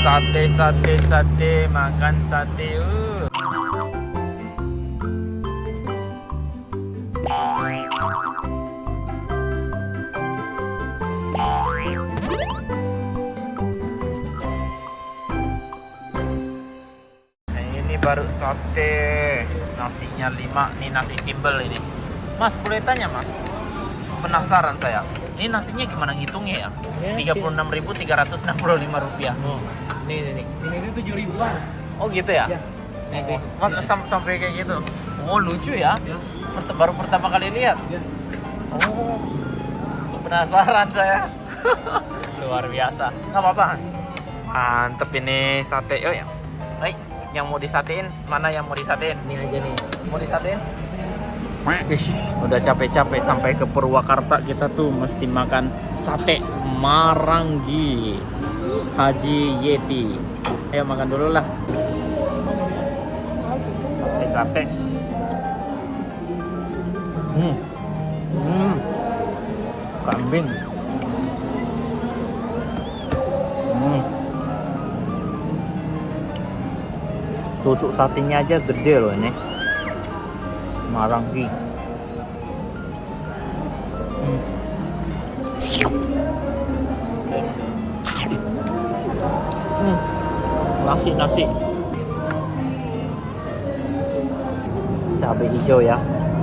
sate sate sate makan sate uh. Nah, ini baru sate. Nasinya 5 nih nasi timbel ini. Mas boleh tanya mas? Penasaran saya ini nasinya gimana ngitungnya ya? Ya, 36.365 rupiah. Oh, nih nih nih. Ini tujuh ribuan. oh gitu ya, Ya. Nih, mas sam- sampai kayak gitu. Oh lucu ya. Ya. Baru pertama kali lihat. Ya. oh penasaran saya. Luar biasa. Nggak apa-apa. Mantep ini sate oh ya baik yang mau disatein? Mana yang mau disatein? Ini aja nih. mau disatein Ih, udah capek-capek sampai ke Purwakarta kita tuh mesti makan sate Maranggi Haji Yeti. Ayo makan dulu lah. Sate sate. Hmm. Hmm. Kambing. Hmm. Tusuk satenya aja gede loh ini. Maranggi. Hmm. Hmm. Nasi nasi. Cabai hijau ya.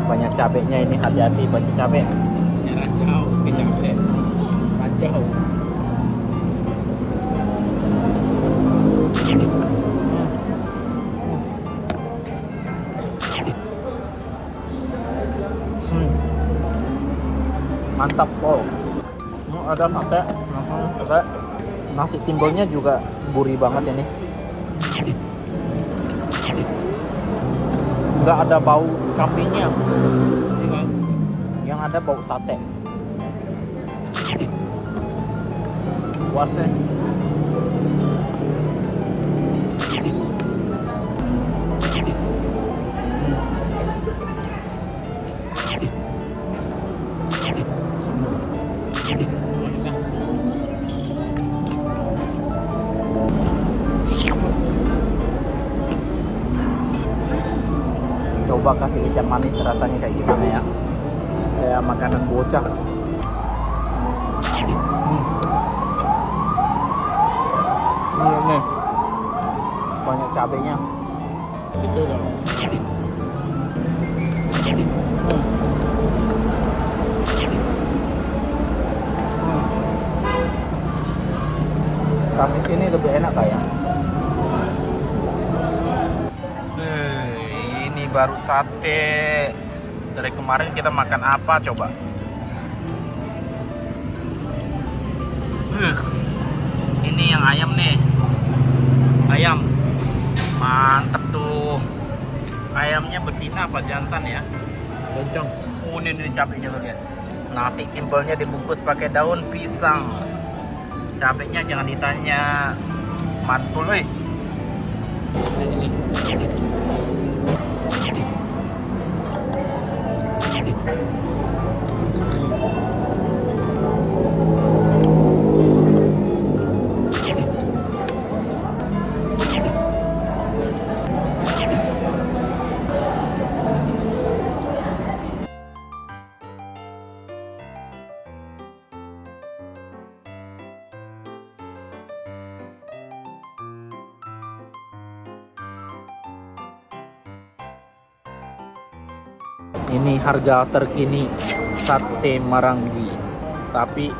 Banyak cabenya ini hati-hati banyak cabai. Nyerah jauh ke capek. Mantap, wow. Hmm, ada sate, ada nasi timbelnya juga gurih banget ini. Nggak ada bau kambingnya, yang ada bau sate. Puasnya. Coba kasih kecap manis rasanya kayak gimana ya? Kayak makanan bocah. Hmm. Ini nih. Banyak cabenya. Gitu dong. Ini baru sate. Dari kemarin kita makan apa coba? Uh, ini yang ayam nih. Ayam. Mantep tuh. Ayamnya betina apa jantan ya? Loncong. Oh, ini, ini cabenya tuh lihat. Nasi timbelnya dibungkus pakai daun pisang. Cabenya jangan ditanya. Mantul, weh. Ini. Ini harga terkini sate Maranggi. Tapi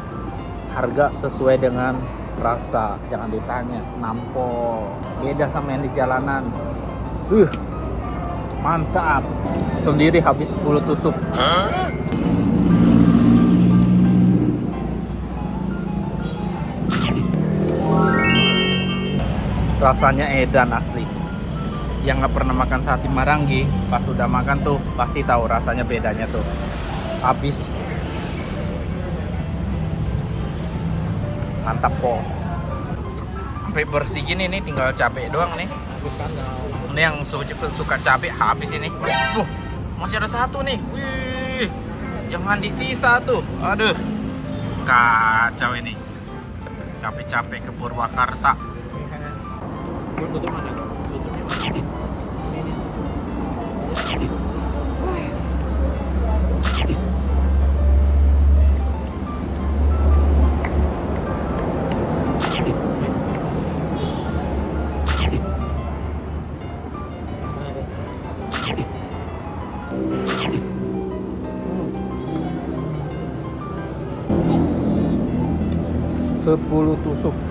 harga sesuai dengan rasa. Jangan ditanya, nampol. Beda sama yang di jalanan. Uh, mantap. Sendiri habis 10 tusuk. Rasanya edan asli yang nggak pernah makan sate Maranggi pas sudah makan tuh pasti tahu rasanya bedanya tuh. Habis. Mantap po. Sampai bersih gini nih tinggal cabai doang nih. Ini yang suka, cabai habis ini. Tuh, masih ada satu nih. Wih jangan disisa tuh. Aduh. Kacau ini. Capek-capek ke Purwakarta Buat tutup mana? 10 tusuk